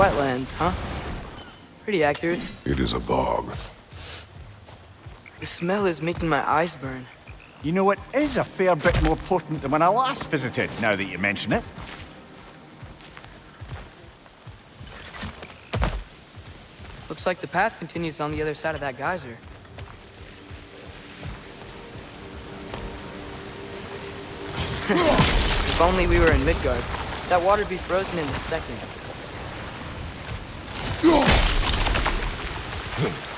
wetlands, huh? Pretty accurate. It is a bog. The smell is making my eyes burn. You know, it is a fair bit more potent than when I last visited, now that you mention it. Looks like the path continues on the other side of that geyser. if only we were in Midgard. That water'd be frozen in a second. Huh.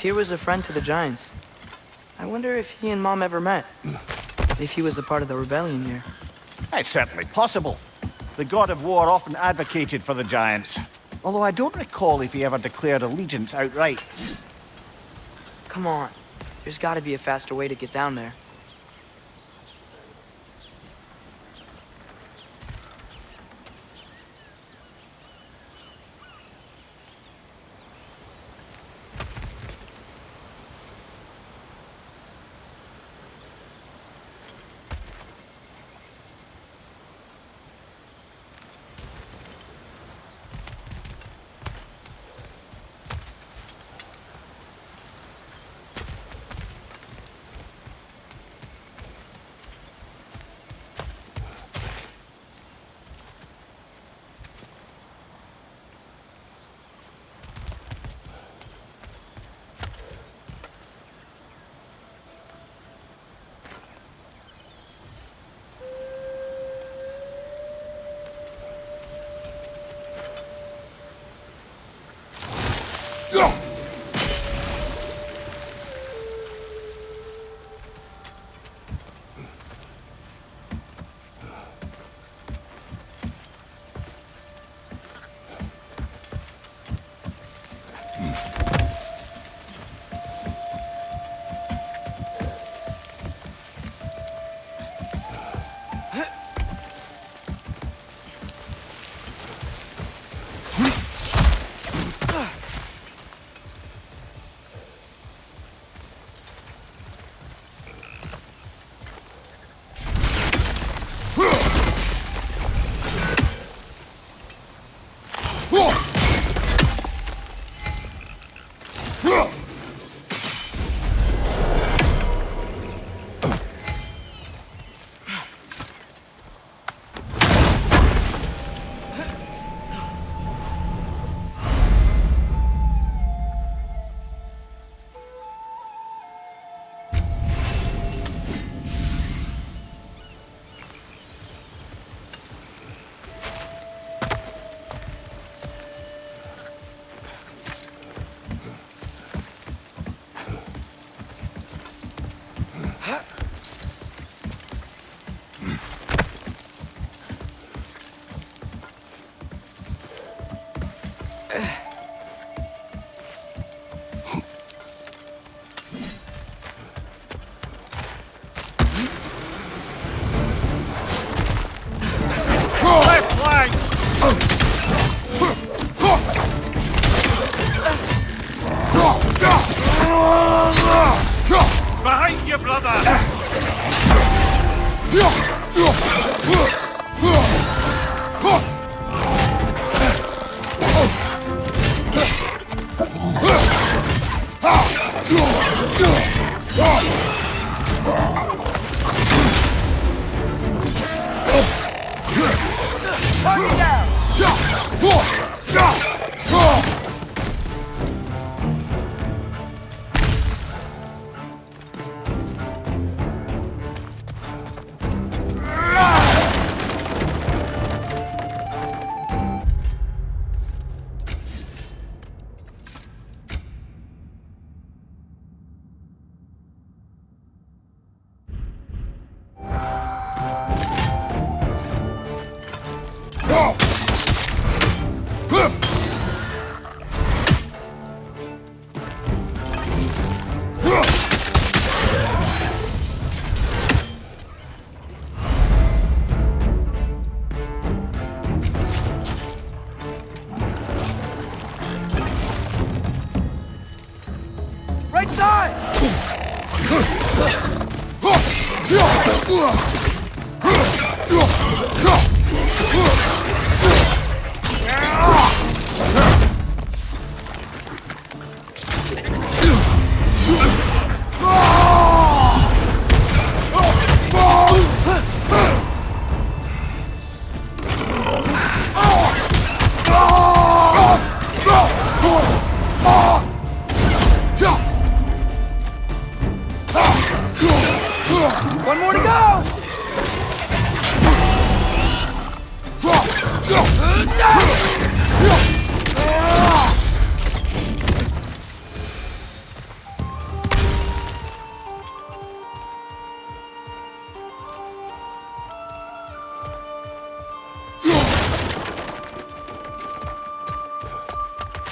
Tyr was a friend to the Giants. I wonder if he and Mom ever met. If he was a part of the rebellion here. It's certainly possible. The god of war often advocated for the Giants. Although I don't recall if he ever declared allegiance outright. Come on. There's gotta be a faster way to get down there. Ugh. Ah!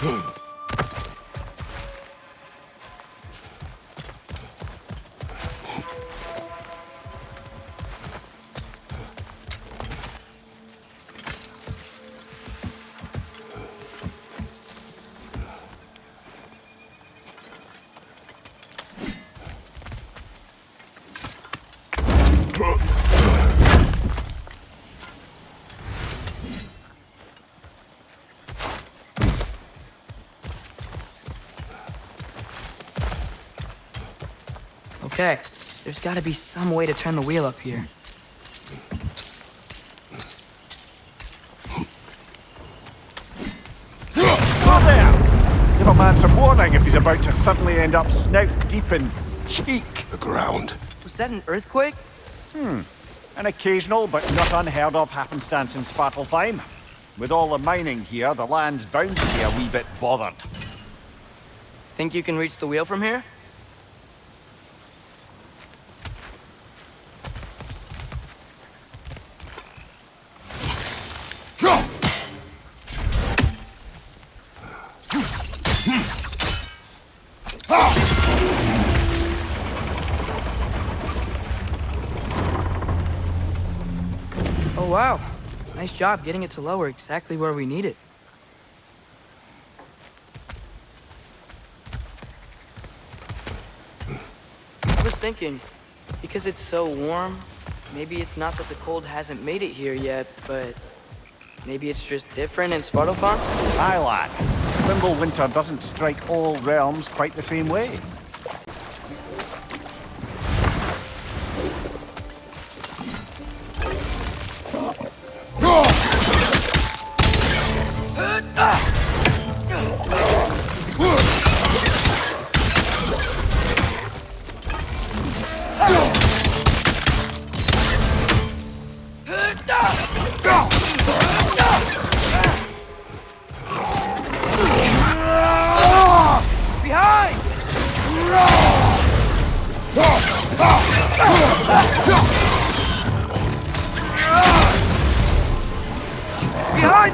Huh? Okay, there's gotta be some way to turn the wheel up here. Oh, there! Give a man some warning if he's about to suddenly end up snout deep in cheek. The ground. Was that an earthquake? Hmm. An occasional but not unheard of happenstance in Svartalfheim. With all the mining here, the land's bound to be a wee bit bothered. Think you can reach the wheel from here? Job getting it to lower exactly where we need it. I was thinking, because it's so warm, maybe it's not that the cold hasn't made it here yet, but maybe it's just different in Svartalfheim? Aye, lad. Fimbulwinter doesn't strike all realms quite the same way.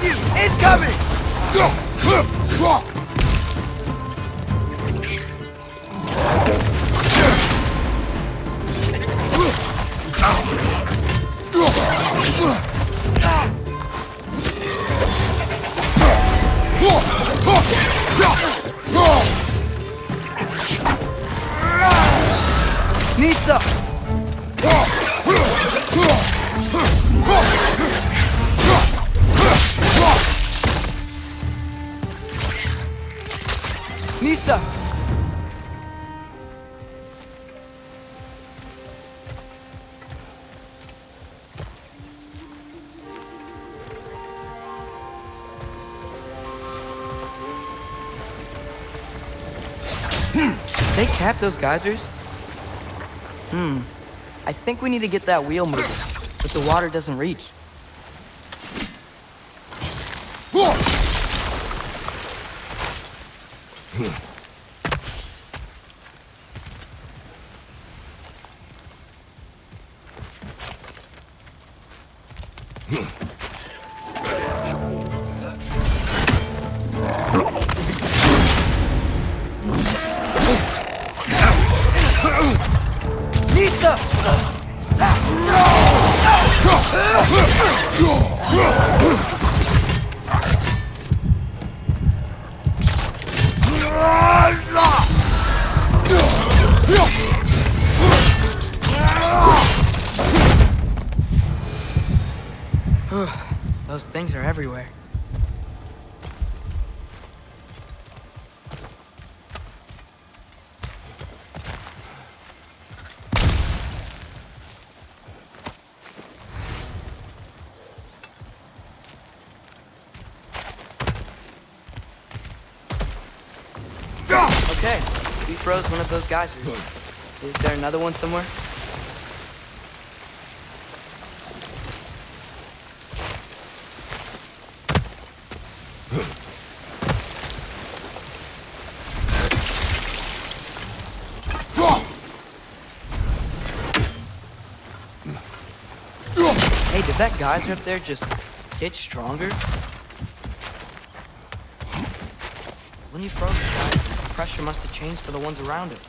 You! Incoming! They cap those geysers? Hmm. I think we need to get that wheel moving, but the water doesn't reach. Nista! Things are everywhere. Okay, we froze one of those geysers. Is there another one somewhere? Hey, did that geyser up there just get stronger? When you froze the geyser, the pressure must have changed for the ones around it.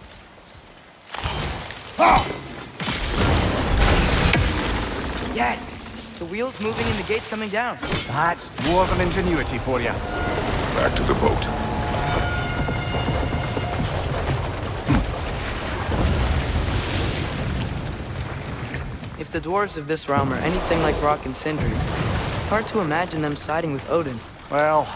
Yes! The wheel's moving and the gate's coming down. That's dwarven ingenuity for you. Back to the boat. Hmm. If the dwarves of this realm are anything like Brok and Sindri, it's hard to imagine them siding with Odin. Well,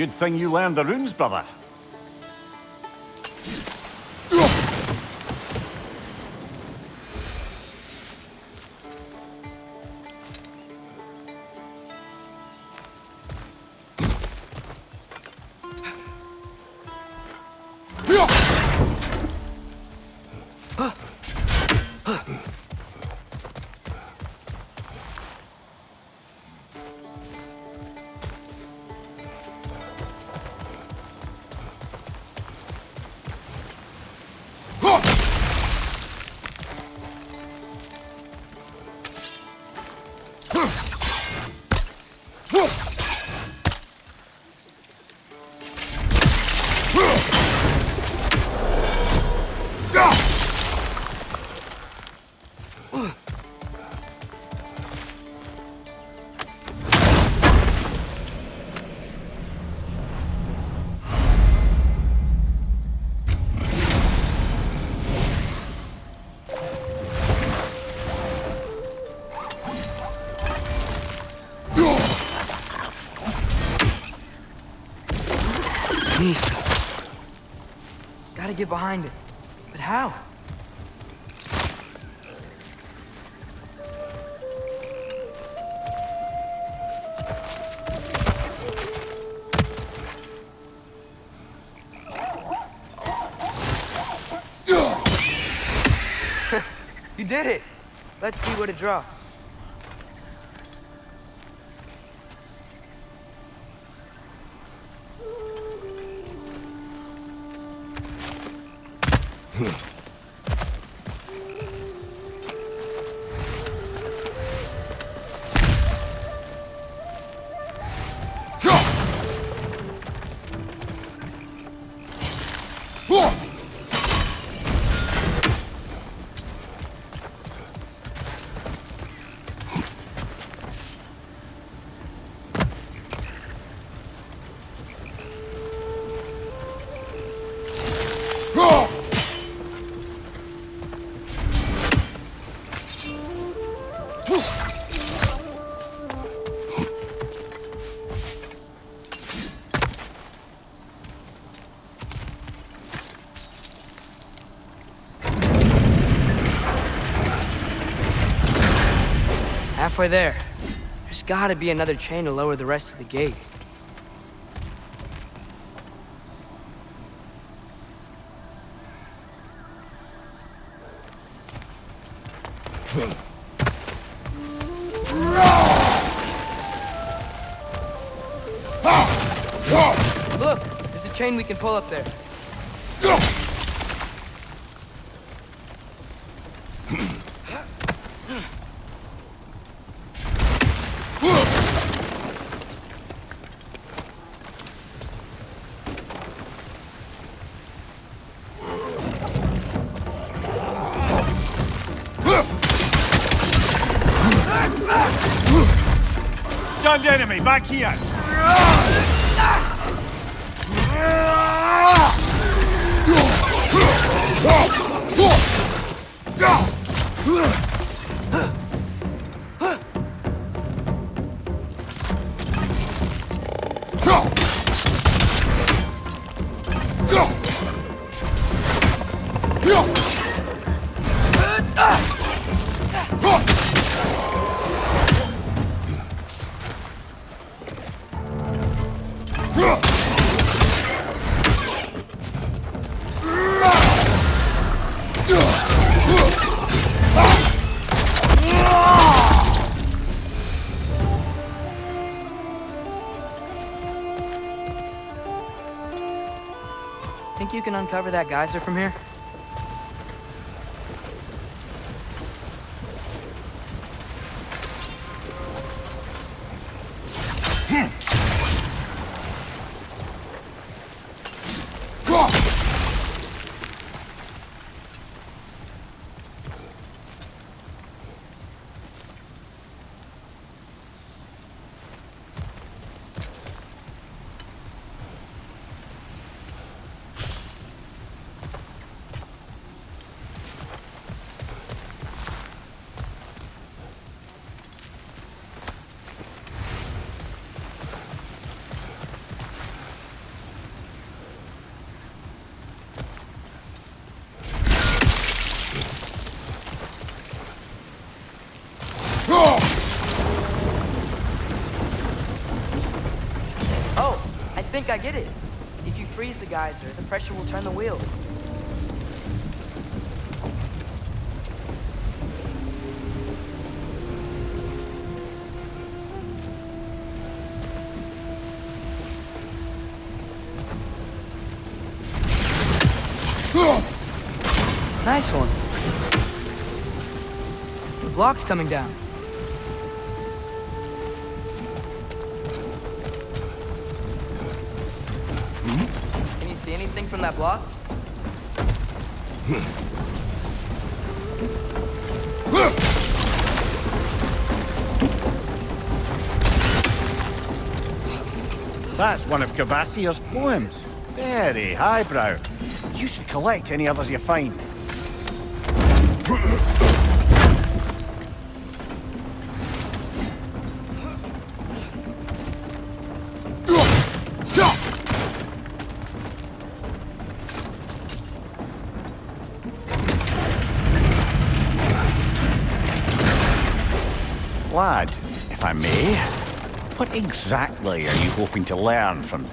good thing you learned the runes, brother. Get behind it. But how? you did it! Let's see what it draws. Halfway there. There's gotta be another chain to lower the rest of the gate. Look, there's a chain we can pull up there. Back here! You can uncover that geyser from here? I get it. If you freeze the geyser, the pressure will turn the wheel. Nice one. The block's coming down. Block? That's one of Kvasir's poems. Very highbrow. You should collect any others you find. Exactly. Are you hoping to learn from